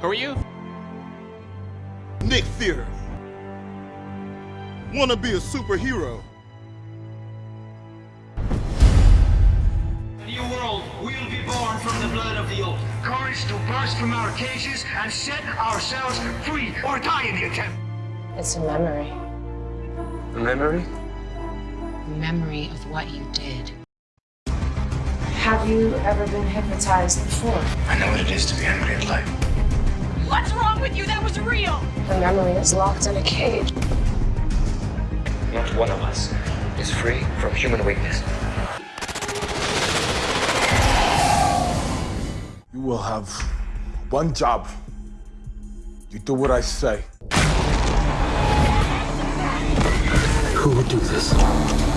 Who are you? Nick Fury. Wanna be a superhero. A new world will be born from the blood of the old. Courage to burst from our cages and set ourselves free or die in the attempt. It's a memory. A memory? A memory of what you did. Have you ever been hypnotized before? I know what it is to be angry at life. What's wrong with you? That was real. The memory is locked in a cage. Not one of us is free from human weakness. You will have one job. You do what I say. Who would do this?